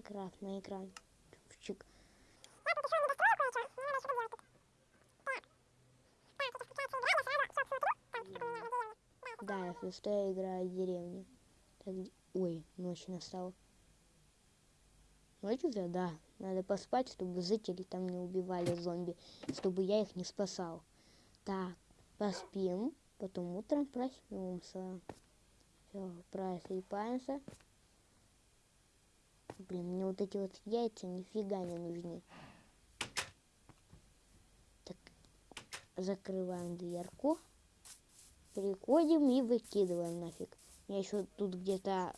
Майнкрафт на экран. Чик. Да, если что, я играю в деревне. Так, ой, ночь настала. Ночь уже, да. Надо поспать, чтобы жители там не убивали зомби, чтобы я их не спасал. Так, поспим, потом утром проснемся. Все, просыпаемся. Блин, мне вот эти вот яйца нифига не нужны. Так, закрываем дверку. Приходим и выкидываем нафиг. У еще тут где-то...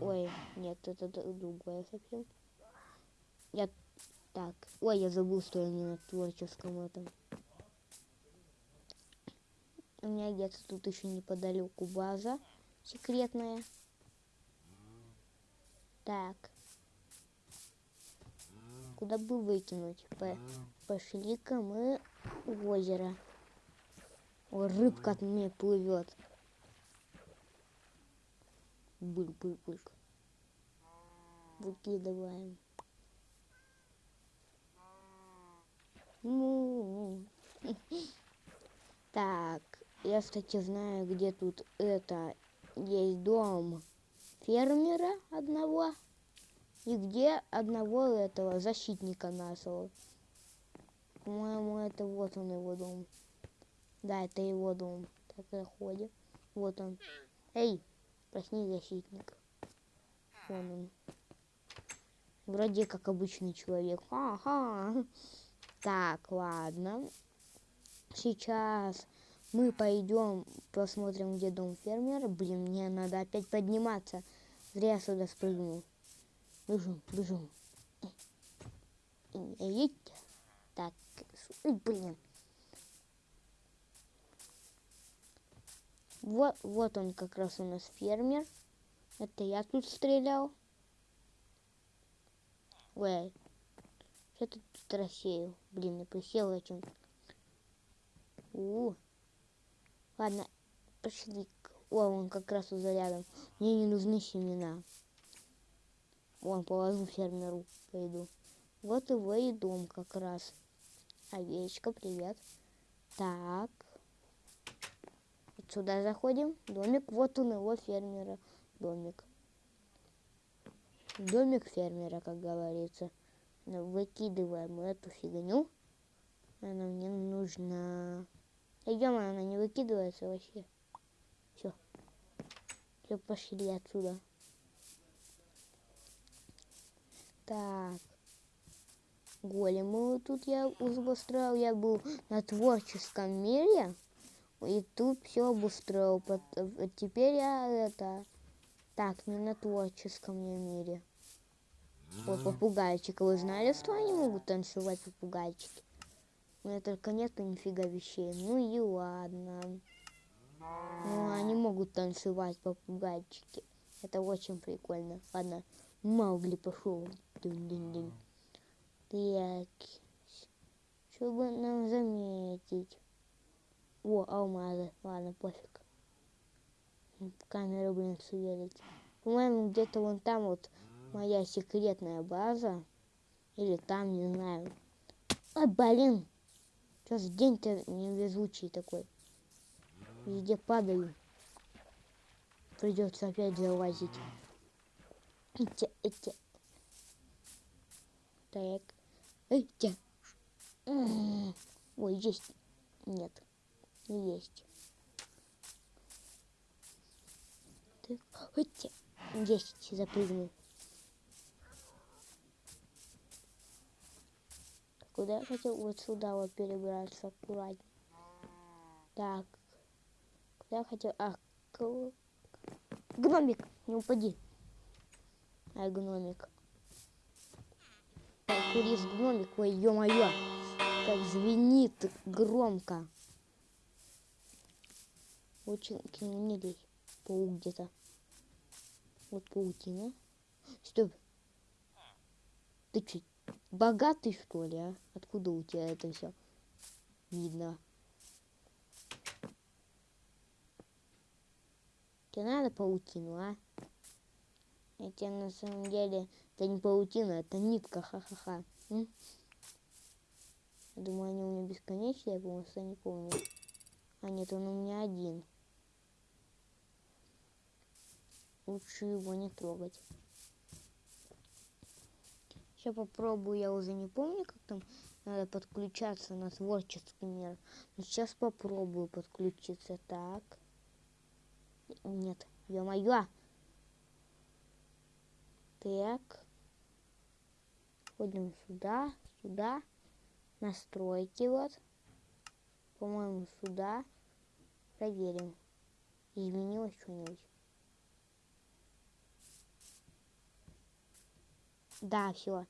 Ой, нет, это другое совсем. Я... Так, ой, я забыл, что я не на творческом этом. У меня где-то тут еще неподалеку база секретная. Так. Куда бы выкинуть? По- Пошли-ка мы в озеро. О, рыбка от меня плывет. Бульк-бульк-бульк. Выкидываем. Ну. Так, я, кстати, знаю, где тут это есть дом фермера одного и где одного этого защитника нашего. По-моему, это вот он его дом. Да, это его дом. Так заходим. Вот он. Эй, проснись, защитник. Вон он. Вроде как обычный человек. Ага. Так, ладно. Сейчас мы пойдем посмотрим, где дом фермера. Блин, мне надо опять подниматься. Зря я сюда спрыгнул. Бежим, бежим. Едь. Так, блин. Вот, вот он как раз у нас фермер. Это я тут стрелял. Ой, что ты тут рассеял? Блин, я присел очень. У, ладно, пошли. О, он как раз уже рядом. Мне не нужны семена. Вон, положу фермеру, пойду. Вот его и дом как раз. Овечка, привет. Так. Сюда заходим. Домик, вот он его фермера. Домик. Домик фермера, как говорится. Выкидываем эту фигню. Она мне нужна. Идем, она не выкидывается вообще. Все. Все, пошли отсюда. Так. Големы вот тут я обустроил. Я был на творческом мире. И тут все обустроил. Теперь я это... Так, не на творческом я мире. О, попугайчика. Вы знали, что они могут танцевать, попугайчики? У меня только нету нифига вещей. Ну и ладно. Ну, они могут танцевать, попугайчики. Это очень прикольно. Ладно, Маугли пошел. Дунь-дунь-дунь. Так. Чтобы нам заметить. О, алмазы. Ладно, пофиг. Камера, блин, сверить. По-моему, где-то вон там вот моя секретная база. Или там, не знаю. Ой, блин. Что за день-то невезучий такой? Везде падаю. Придется опять залазить. Этя, этя. Так. Этя. М. Ой, есть. Нет. Не есть. Так. Этя. Есть. Запрыгнул. Куда я хотел? Вот сюда вот перебраться аккуратно. Так. Куда я хотел? А, к- гномик, не упади. Ай, гномик. Курист гномик, ой, ё-моё. Как звенит громко. Очень к нему не лезь. Паук где-то. Вот паутина. Стоп. Ты чё, богатый что ли, а? Откуда у тебя это все видно? Тебе надо паутину, а? Это на самом деле, это не паутина, это нитка, ха-ха-ха. Я думаю, они у меня бесконечные, я просто не помню. А нет, он у меня один. Лучше его не трогать. Сейчас попробую, я уже не помню, как там надо подключаться на творческий мир. Но сейчас попробую подключиться. Так. Нет, ё-моё. Так. Ходим сюда, сюда. Настройки вот. По-моему, сюда. Проверим. Изменилось что-нибудь. Да, все.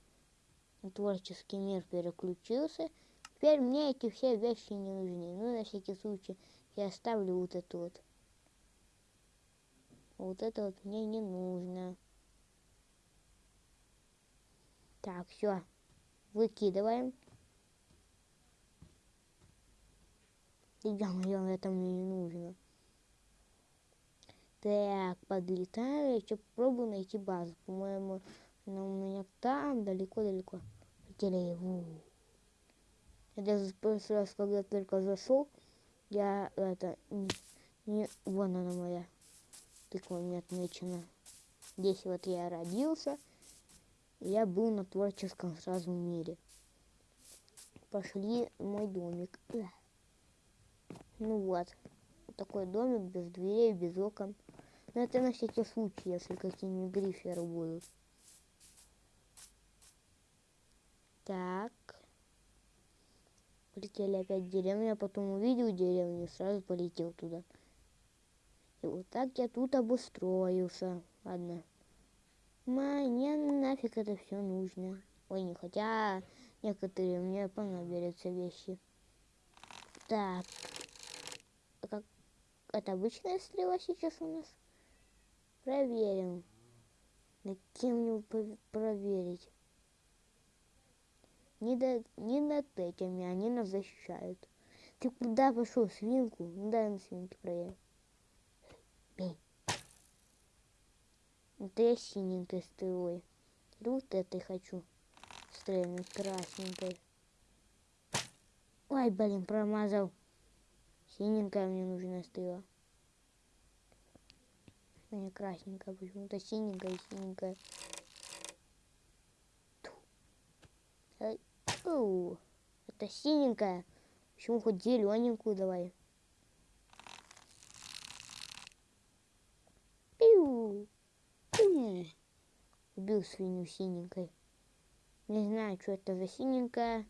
Творческий мир переключился. Теперь мне эти все вещи не нужны. Ну, на всякий случай, я оставлю вот это вот. Вот это вот мне не нужно. Так, все. Выкидываем. Я моё, это мне не нужно. Так, подлетаю, еще пробую найти базу. По-моему, она у меня там, далеко-далеко. Потеряю. Я даже прошлый раз, когда только зашел, я это не, не вон она моя тыква не отмечена. Здесь вот я родился, я был на творческом сразу мире. Пошли мой домик. Ну вот, такой домик без дверей, без окон. Но это на всякий случай, если какие-нибудь гриферы будут. Так. Полетели опять в деревню, а потом увидел деревню сразу полетел туда. И вот так я тут обустроился. Ладно. Мне нафиг это все нужно. Ой, не хотя некоторые мне понадобятся вещи. Так. А как... Это обычная стрела сейчас у нас? Проверим. На кем мне проверить? Не, до, не над этими, они нас защищают. Ты куда пошел, свинку? Ну дай на свинке проверь. Бей. Это я синенькой стрелой. Вот этой хочу. Стрельнуть красненькой. Ой, блин, промазал. Синенькая мне нужна стрела. Не красненькая, почему-то синенькая, синенькая. Фу, это синенькая. Почему хоть зелененькую давай? Пиу. Пиу. Убил свинью синенькой. Не знаю, что это за синенькая.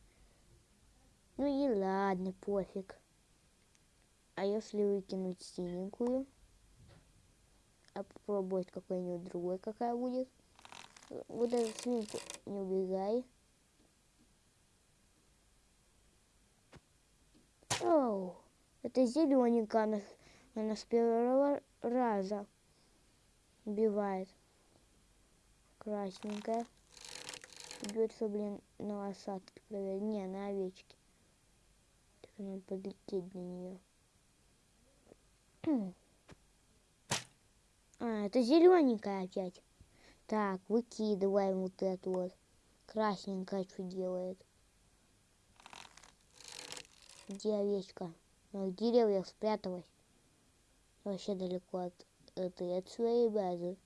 Ну и ладно, пофиг. А если выкинуть синенькую? А попробовать какой-нибудь другой, какая будет? Вот эту свинку не убегай. Это зелененькая, она, она с первого раза убивает. Красненькая. Бьется, блин, на лосатке. Не, на овечке. Так надо подлететь до нее. А, это зелененькая опять. Так, выкидываем вот эту вот. Красненькая что делает? Где овечка? Ну, в деревьях спряталась. Вообще далеко от этой, от своей базы.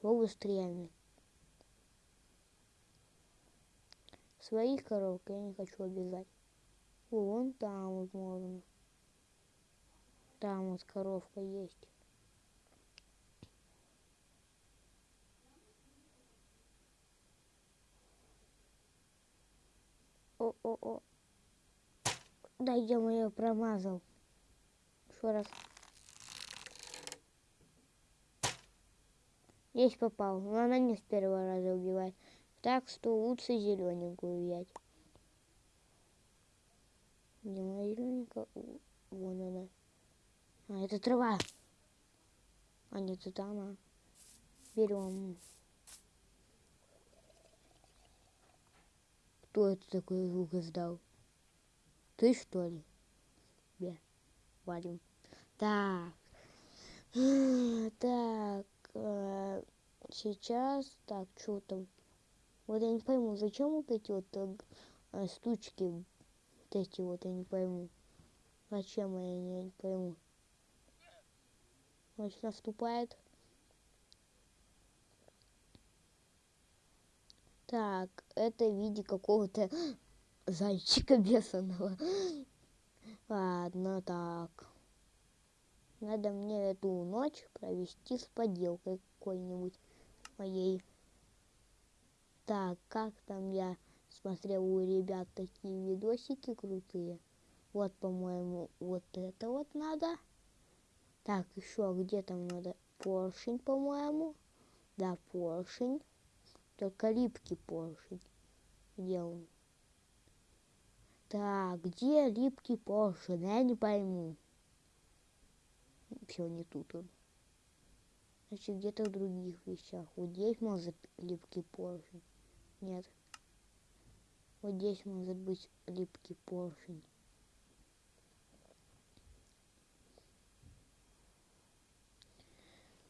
Побыстрее. Своих коровок я не хочу обязать. Вон там вот можно. Там вот коровка есть. О-о-о. Да я моё промазал. Еще раз. Есть попал, но она не с первого раза убивает. Так что лучше зелененькую взять. Где моя зелененькая? Вон она. А, это трава. А нет, это она. Берем. Кто это такой звук издал? Ты что ли? Бе, валим. Так. Так. э, Сейчас. Так, что там? Вот я не пойму, зачем вот эти вот э, г- э, вот эти вот, я не пойму. Зачем я не, не пойму. Ночь наступает. Так, это в виде какого-то зайчика бешеного. Ладно, так. Надо мне эту ночь провести с поделкой какой-нибудь моей. Так, как там я смотрел у ребят такие видосики крутые. Вот, по-моему, вот это вот надо. Так, еще где там надо? Поршень, по-моему. Да, поршень. Только липкий поршень. Где он? Так, где липкий поршень? Я не пойму. Все, не тут он. Значит, где-то в других вещах. Вот здесь может липкий поршень. Нет. Вот здесь может быть липкий поршень.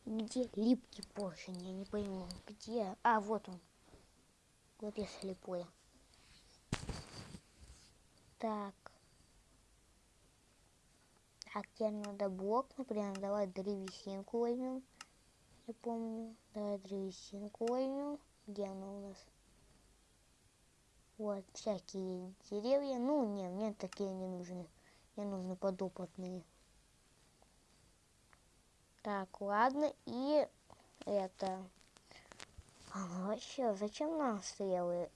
Где липкий поршень? Я не пойму. Где? А, вот он. Вот я слепой. Так. Так, теперь надо блок, например, давай древесинку возьмем. Я помню. Давай древесинку возьмем. Где она у нас? Вот, всякие деревья. Ну, не, мне такие не нужны. Мне нужны подопытные. Так, ладно. И это... А, ну вообще, зачем нам стрелы?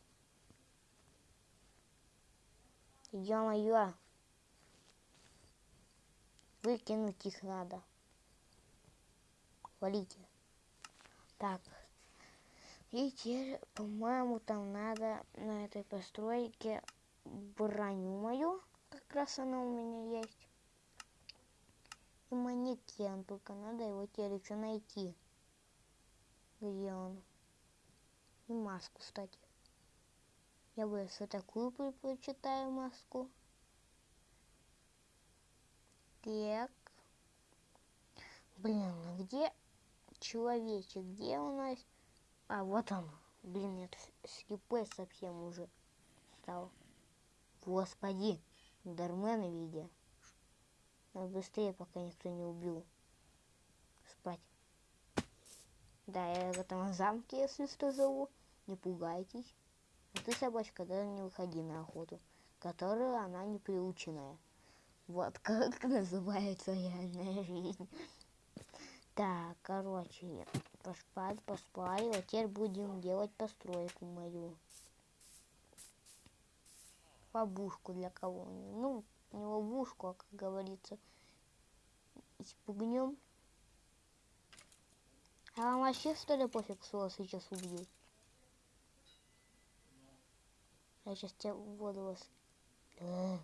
Ё-моё. Выкинуть их надо. Валите. Так. И теперь, по-моему, там надо на этой постройке броню мою. Как раз она у меня есть. И манекен, только надо его теперь еще найти. Где он? И маску, кстати. Я бы вот такую предпочитаю маску. Так. Блин, а где человечек? Где у нас? А, вот он. Блин, тут слепой совсем уже стал. Господи, Дармена видя. Надо быстрее, пока никто не убил. Спать. Да, я в этом замке, если что, зову. Не пугайтесь. А ты, собачка, даже не выходи на охоту, которую она не приученная. Вот как называется реальная жизнь. Так, короче, поспать. Вот теперь будем делать постройку мою. Ловушку для кого-нибудь. Ну, не ловушку, а, как говорится, испугнем. А вам вообще, что ли, пофиг, что вас сейчас убьют? Я сейчас тебя в воду вас... Э.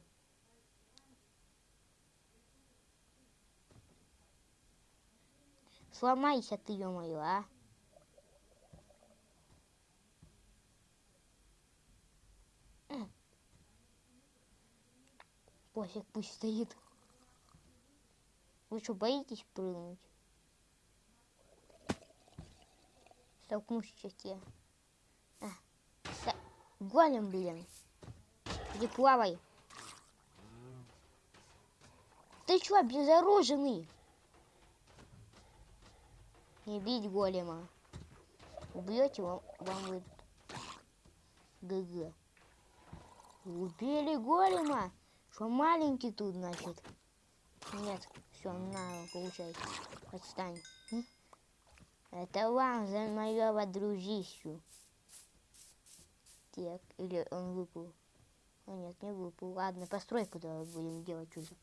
Сломайся ты, ё-моё, а. М. Пофиг, пусть стоит. Вы что, боитесь прыгнуть? Столкнусь сейчас я. Голем, блин. Иди плавай. Ты чё, обезоруженный? Не бить голема. Убьете, вам, вам будет ГГ. Убили голема. Что маленький тут, значит? Нет, все, на, получай. Отстань. Это вам за моего дружищу. Так, или он выпал. А нет, не выпал. Ладно, постройку давай будем делать уже.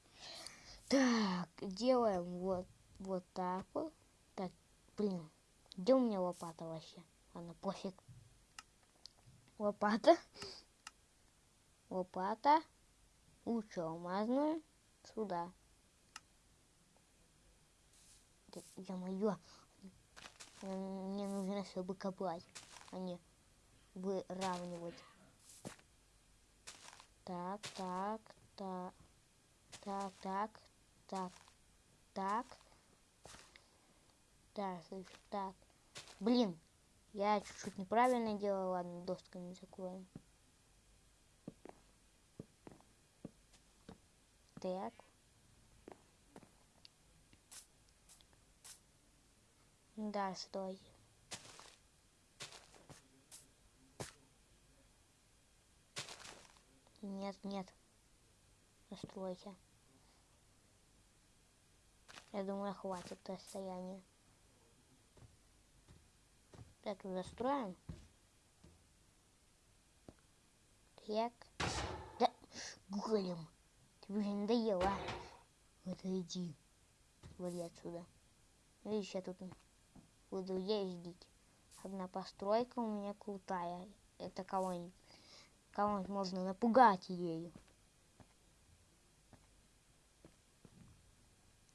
Так, делаем вот, вот так вот. Так, блин, где у меня лопата вообще? Ладно, пофиг. Лопата. Лопата. Лучше алмазную. Сюда. Да, Ё-моё. Мне нужно, чтобы копать, а не выравнивать. Так, так, так, так, так, так, так. Так, слышь, так. Блин, я чуть-чуть неправильно делал. Ладно, досками закроем. Так. Да, стой. Нет, нет. Настройся. Я думаю, хватит расстояния. Так, застроим. Так. Да, голем. Тебе уже надоело? Вот иди. Вали отсюда. Видишь, я тут буду ездить. Одна постройка у меня крутая. Это кого-нибудь кого-нибудь можно напугать ею.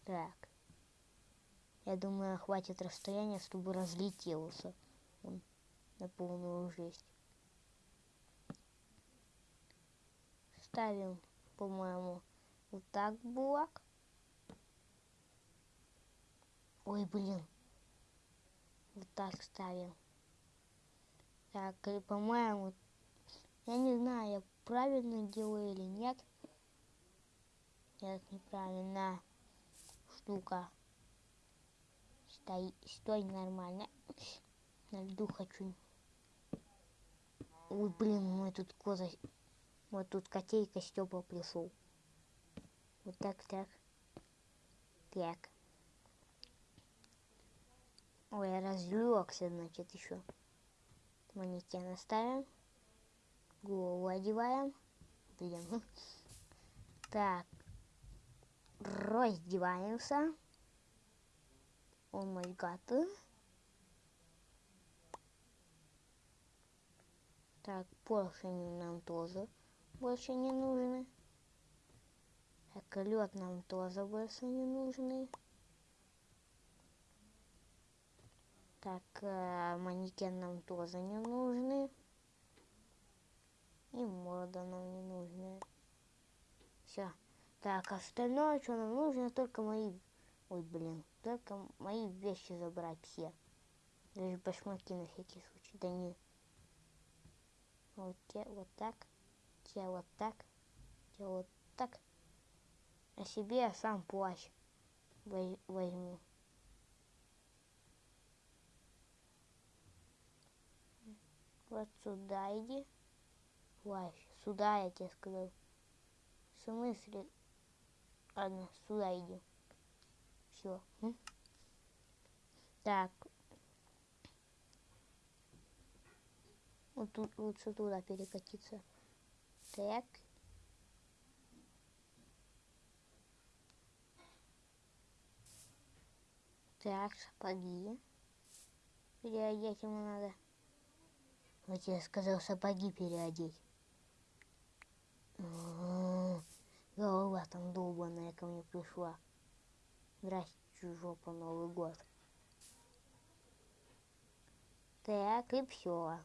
Так. Я думаю, хватит расстояния, чтобы разлетелся он на полную жесть. Ставим, по-моему, вот так блок. Ой, блин. Вот так ставим. Так, и, по-моему, я не знаю, я правильно делаю или нет. Нет, неправильно. Штука. Стой, стой нормально. На льду хочу. Ой, блин, мой тут коза. Вот тут котейка Степа пришел. Вот так, так. Так. Ой, я разлегся, значит, еще. Манекен оставим голову одеваем. Блин. Так. Раздеваемся. О май гад. Так, поршни нам тоже больше не нужны. Так, лед нам тоже больше не нужны. Так, э, манекен нам тоже не нужны. И морда нам не нужна. Все. Так, остальное, что нам нужно, только мои... Ой, блин. Только мои вещи забрать все. Даже башмаки на всякий случай. Да не. Вот те вот так. Те вот так. Те вот так. А себе я сам плащ возьму. Вот сюда иди. Плащ. Сюда, я тебе сказал. В смысле? Ладно, сюда иди. Все. Так. Вот тут лучше туда перекатиться. Так. Так, сапоги. Переодеть ему надо. Вот я сказал сапоги переодеть. Голова там долбаная ко мне пришла. Здрасте, жопа, Новый год. Так, и все.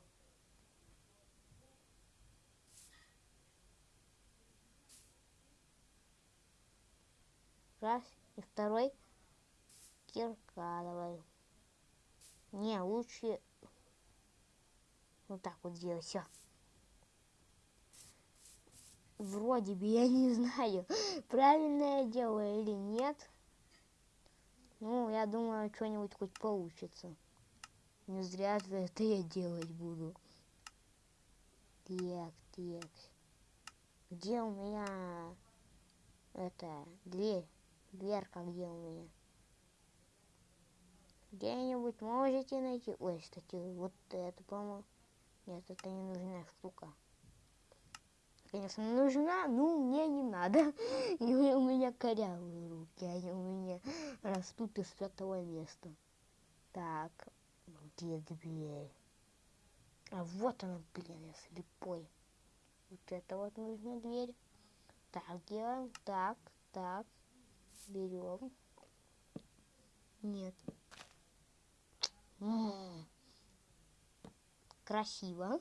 Раз, и второй кирка давай. Не, лучше вот так вот делать, все вроде бы, я не знаю, правильно я делаю или нет. Ну, я думаю, что-нибудь хоть получится. Не зря это я делать буду. Так, так. Где у меня это дверь? Дверка где у меня? Где-нибудь можете найти? Ой, кстати, вот это, по-моему. Нет, это не нужная штука конечно, нужна, но мне не надо. И у меня корявые руки, они у меня растут из пятого места. Так, где дверь? А вот она, блин, я слепой. Вот это вот нужна дверь. Так, делаем, так, так, берем. Нет. М -м -м. Красиво.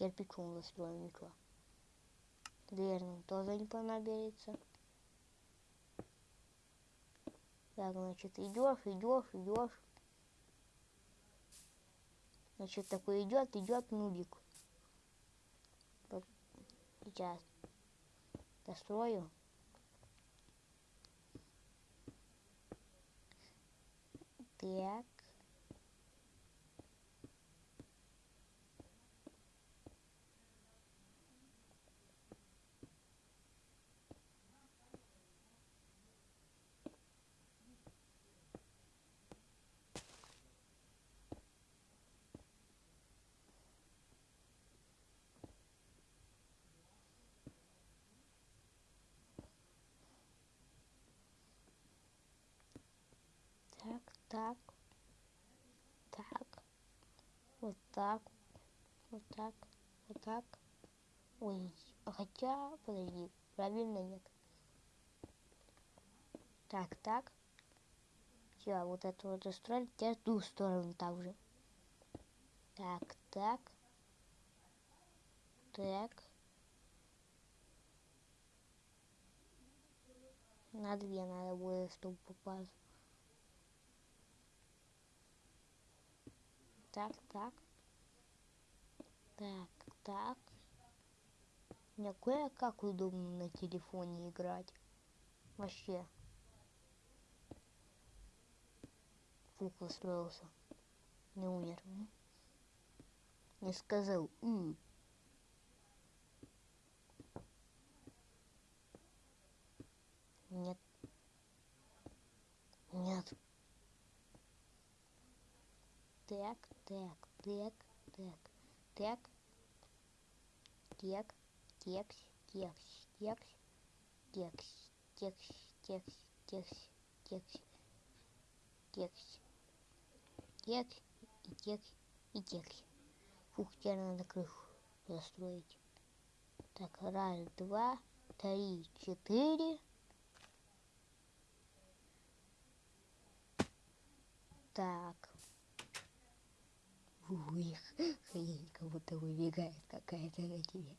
Кирпичом застроим ничего. Дверь нам тоже не понадобится. Так, значит, идешь, идешь, идешь. Значит, такой идет, идет нубик. Вот Сейчас дострою. Так. Так, так. Вот так. Вот так. Вот так. Ой, хотя, подожди, правильно нет. Так, так. Все, вот это вот устроили, теперь ту сторону также. Так, так. Так. На две надо будет, чтобы попасть. Так, так. Так, так. Мне кое-как удобно на телефоне играть. Вообще. Фук устроился. Не умер. м? Не сказал. «У». Нет. Нет. Так, так, так, так, так, так, текс, текс, текс, текс, текс, текс, текс, текс, текс, текс, и текс, и текс. Фух, теперь надо крышу застроить. Так, раз, два, три, четыре. Так. Ух, хрень, как будто выбегает какая-то на тебе.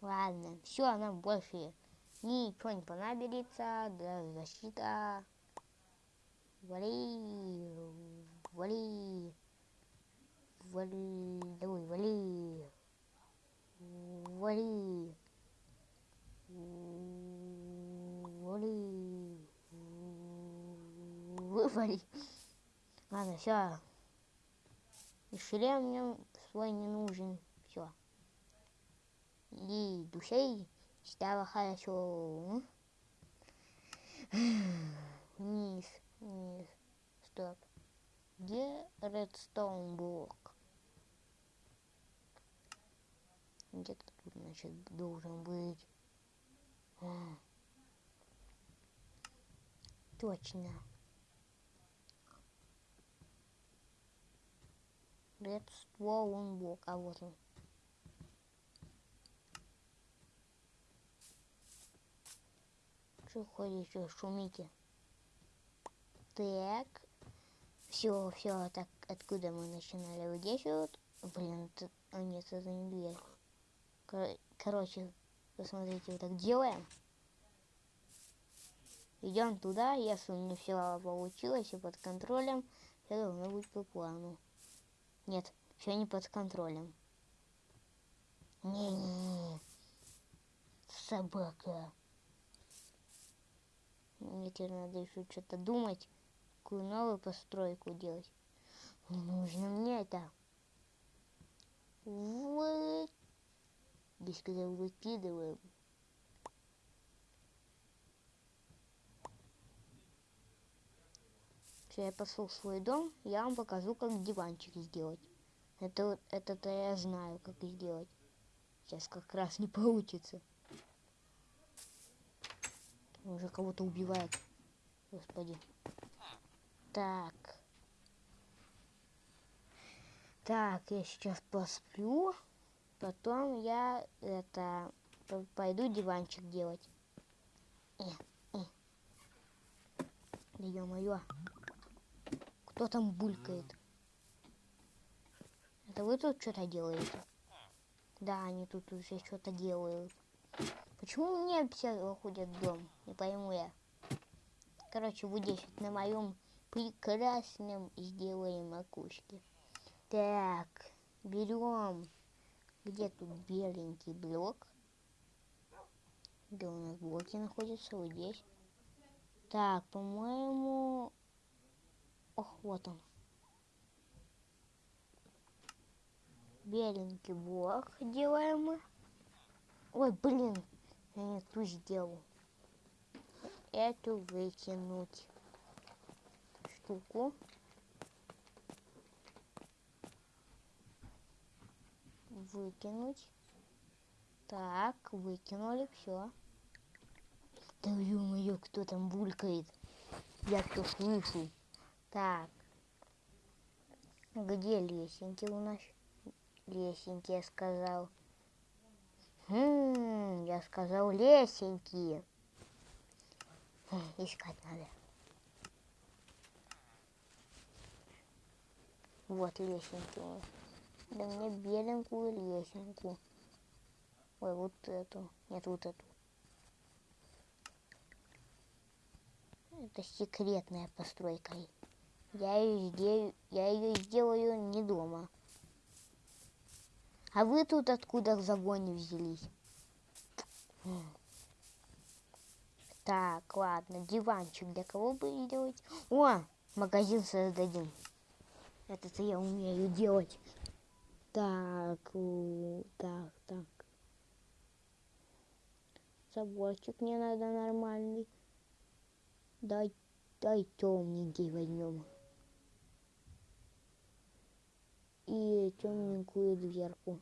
Ладно, все, нам больше ничего не понадобится. Да, защита. Вали, вали, вали, давай, вали, вали, вали, вали. Ладно, все. И шлем мне свой не нужен. Все. И душей стало хорошо. Вниз, вниз. Стоп. Где редстоун блок? Где-то тут, значит, должен быть. А. Точно. Redstone блок, а вот он. Что ходите, шумите? Так. Все, все, так откуда мы начинали? Вот здесь вот. Блин, это... а нет, это не дверь. Кор- Короче, посмотрите, вот так делаем. Идем туда, если не все получилось и под контролем, все должно быть по плану. Нет, все не под контролем. Не-не-не. Собака. Мне теперь надо еще что-то думать, какую новую постройку делать. Не нужно мне это. Вот. Здесь когда выкидываем. Все, я пошел в свой дом, я вам покажу, как диванчик сделать. Это вот, это-то я знаю, как сделать. Сейчас как раз не получится. Уже кого-то убивает. Господи. Так. Так, я сейчас посплю. Потом я это пойду диванчик делать. Э, э. Да ё-моё. Кто там булькает? Это вы тут что-то делаете? Да, они тут уже что-то делают. Почему мне все заходят в дом? Не пойму я. Короче, вот здесь вот на моем прекрасном сделаем окошке. Так, берем. Где тут беленький блок? Где у нас блоки находятся? Вот здесь. Так, по-моему... Вот он. Беленький блок делаем мы. Ой, блин, я не ту сделал. Эту выкинуть штуку. Выкинуть. Так, выкинули, все. Да ё-моё, кто там булькает? Я кто слышу. Так. Где лесенки у нас? Лесенки, я сказал. Хм, я сказал лесенки. Хм, искать надо. Вот лесенки у нас. Да мне беленькую лесенку. Ой, вот эту. Нет, вот эту. Это секретная постройка. Я ее, сделаю, я ее сделаю не дома. А вы тут откуда в загоне взялись? Так, ладно, диванчик для кого бы делать? О, магазин создадим. Это-то я умею делать. Так, так, так. Заборчик мне надо нормальный. Дай, дай темненький возьмем. И темненькую дверку.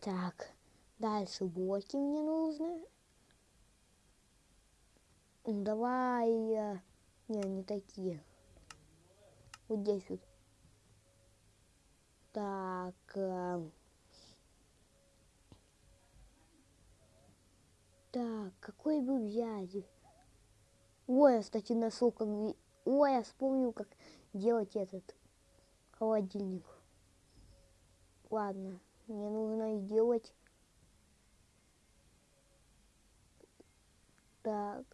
Так, дальше блоки мне нужны. Давай, не, не такие. Вот здесь вот. Так. Э, так, какой бы взять? Ой, я, кстати, нашел, как... Ой, я вспомнил, как делать этот холодильник. Ладно, мне нужно сделать... Так.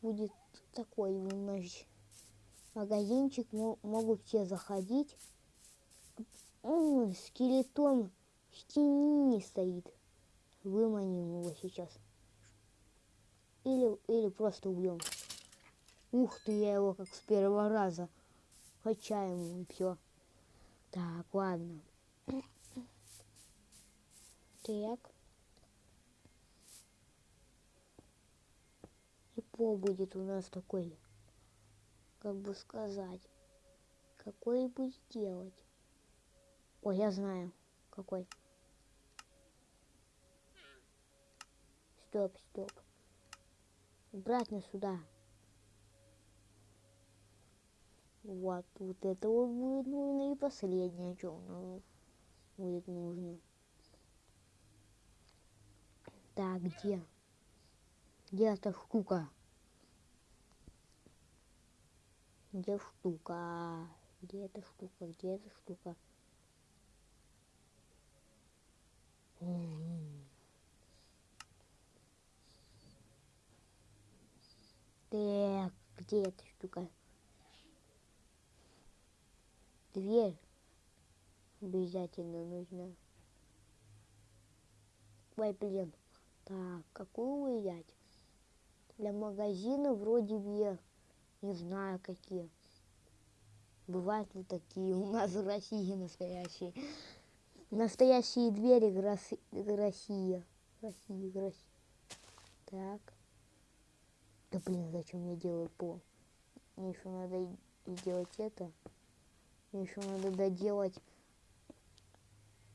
Будет такой у нас магазинчик. Могут все заходить. О, скелетон в стене стоит. Выманим его сейчас. Или, или просто убьем. Ух ты, я его как с первого раза. Хотя ему и все. Так, ладно. Так. И пол будет у нас такой, как бы сказать, какой будет делать. Ой, я знаю, какой. Стоп, стоп обратно сюда. Вот, вот это вот будет нужно и последнее, что ну, будет нужно. Так, где? Где эта штука? Где штука? Где эта штука? Где эта штука? Так, где эта штука? Дверь обязательно нужна. Ой, блин. Так, какую взять? Для магазина вроде бы не знаю какие. Бывают ли такие у нас в России настоящие? Настоящие двери Россия. Россия, Россия. Так. Да блин, зачем я делаю пол? Мне еще надо сделать это. Еще надо доделать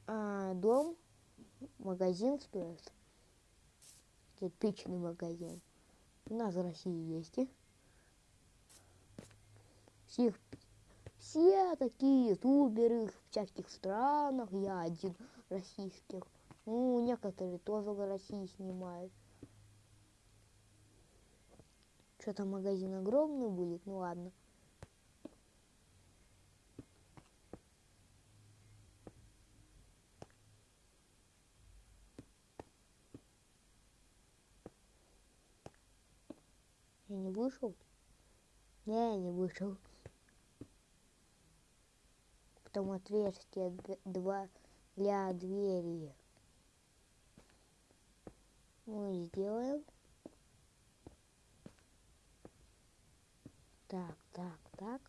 а, дом, магазин стоит. Кирпичный магазин. У нас в России есть. И? Всех, все такие ютуберы в всяких странах. Я один российских. Ну, некоторые тоже в России снимают. Что-то магазин огромный будет, ну ладно. Я не вышел? Не, я не вышел. Потом отверстие два для двери. Мы сделаем. Так, так, так.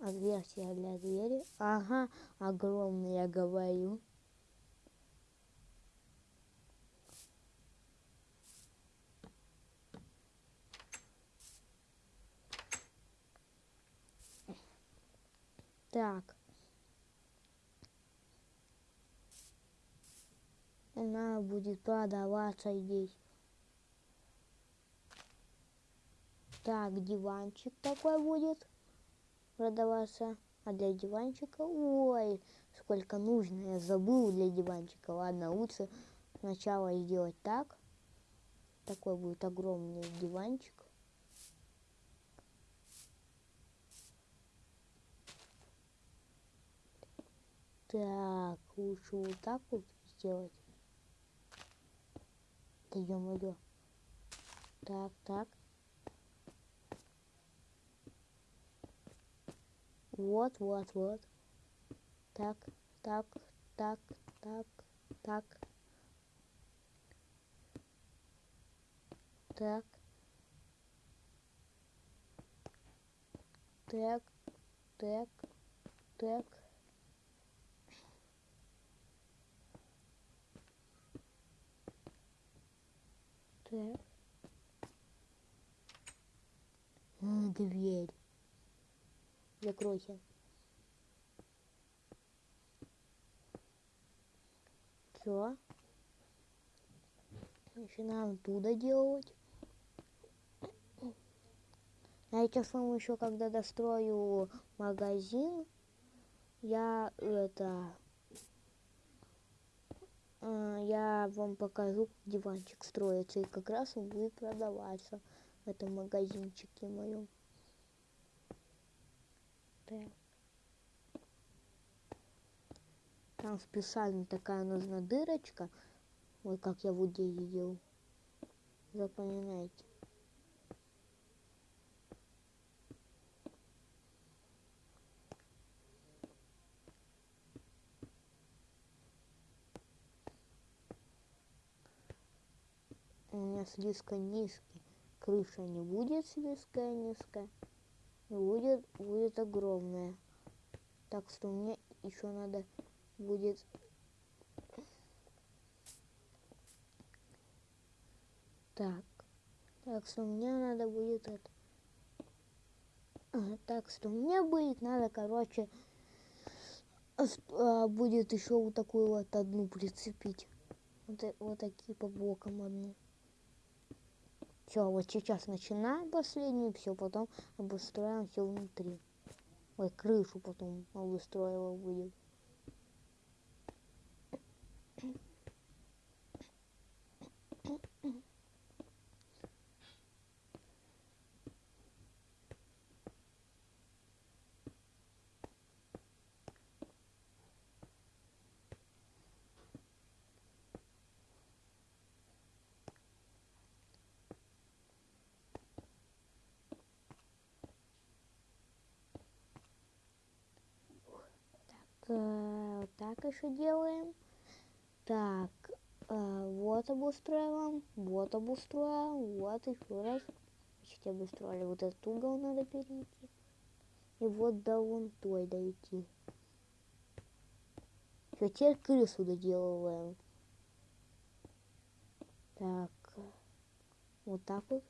Отверстие для двери. Ага, огромное, я говорю. Так. Она будет продаваться здесь. Так, диванчик такой будет продаваться. А для диванчика, ой, сколько нужно, я забыл для диванчика. Ладно, лучше сначала сделать так. Такой будет огромный диванчик. Так, лучше вот так вот сделать. Да ё-моё. Так, так. Вот, вот, вот. Так, так, так, так, так. Так. Так, так, так. Так. А, дверь. Закройся. Все. Начинаем оттуда делать. А я сейчас вам еще, когда дострою магазин, я это... э, Я вам покажу, как диванчик строится, и как раз он будет продаваться в этом магазинчике моем. Там специально такая нужна дырочка. Вот как я вот здесь делал. Запоминайте. У меня слишком низкий. Крыша не будет слишком низкая. Будет, будет огромная. Так что мне еще надо будет так. Так что мне надо будет это. А, Так что мне будет надо, короче, а, будет еще вот такую вот одну прицепить. Вот, та- вот такие по бокам одну. Все, вот сейчас начинаем последнюю, все, потом обустроим все внутри. Ой, крышу потом обустроила будет. Так еще делаем. Так, э, вот обустраиваем, вот обустроим, вот еще раз. Почти обустроили. Вот этот угол надо перейти. И вот до вон той дойти. Все, теперь крысу доделываем. Так, вот так вот.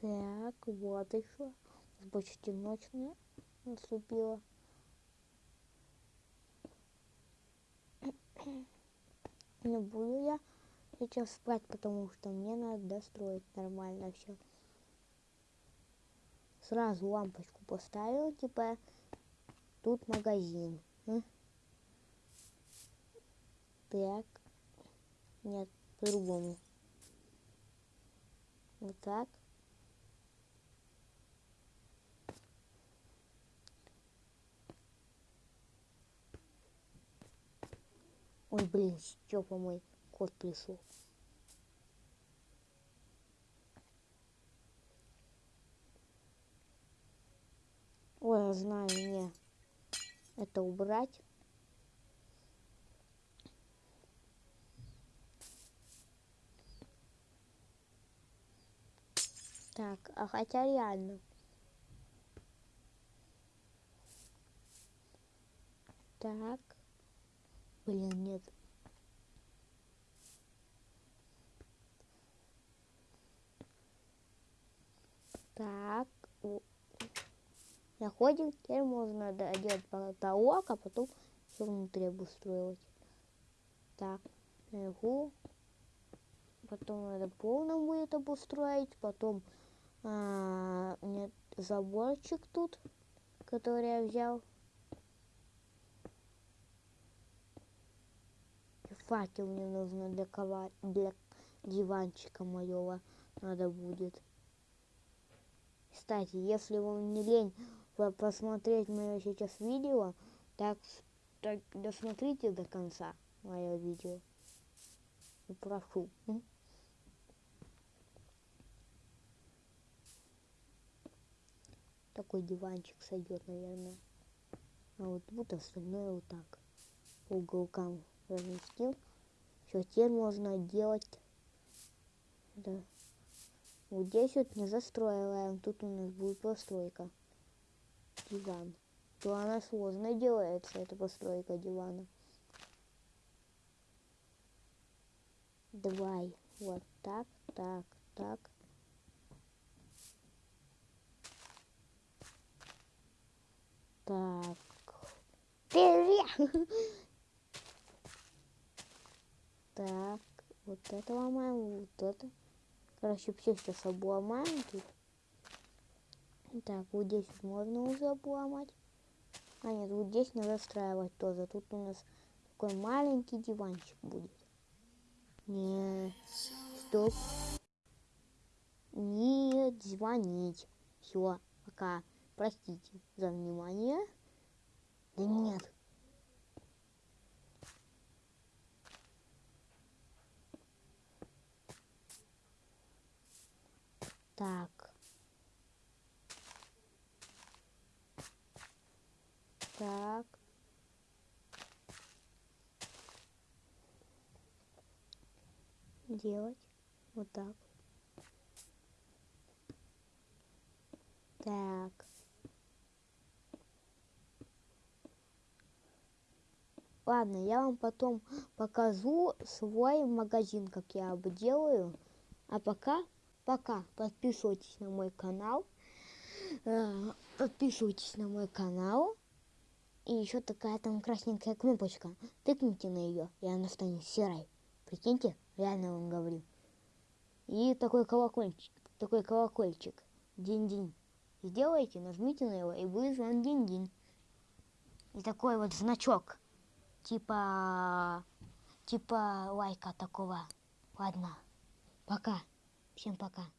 Так, вот еще. Почти ночь на- наступила. Не буду я сейчас спать, потому что мне надо достроить нормально все. Сразу лампочку поставил, типа тут магазин. Так. Нет, по-другому. Вот так. Ой, блин, Степа мой кот пришел. Ой, я знаю, мне это убрать. Так, а хотя реально. Так. Блин, нет. Так. Находим, теперь можно делать потолок, а потом все внутри обустроить. Так, наверху. Потом надо полным будет обустроить. Потом а, нет заборчик тут, который я взял. Факел мне нужно для, кова... для диванчика моего надо будет. Кстати, если вам не лень посмотреть мое сейчас видео, так, так досмотрите до конца мое видео. И прошу. Такой диванчик сойдет, наверное. А вот тут остальное вот так. По уголкам разместил. Все, теперь можно делать. Да. Вот здесь вот не застроила, тут у нас будет постройка. Диван. То она сложно делается, эта постройка дивана. Давай. Вот так, так, так. Так. Привет! Так, вот это ломаем, вот это. Короче, все сейчас обломаем тут. Так, вот здесь можно уже обломать. А нет, вот здесь не застраивать тоже. Тут у нас такой маленький диванчик будет. Не, стоп. Нет, звонить. Все, пока. Простите за внимание. Да нет. Так. Так. Делать вот так. Так. Ладно, я вам потом покажу свой магазин, как я обделаю. А пока Пока. Подписывайтесь на мой канал. Э, подписывайтесь на мой канал. И еще такая там красненькая кнопочка. Тыкните на ее, и она станет серой. Прикиньте, реально вам говорю. И такой колокольчик, такой колокольчик. День-день. Сделайте, нажмите на его, и будет вам день-день. И такой вот значок. Типа... Типа лайка такого. Ладно. Пока. Всем пока.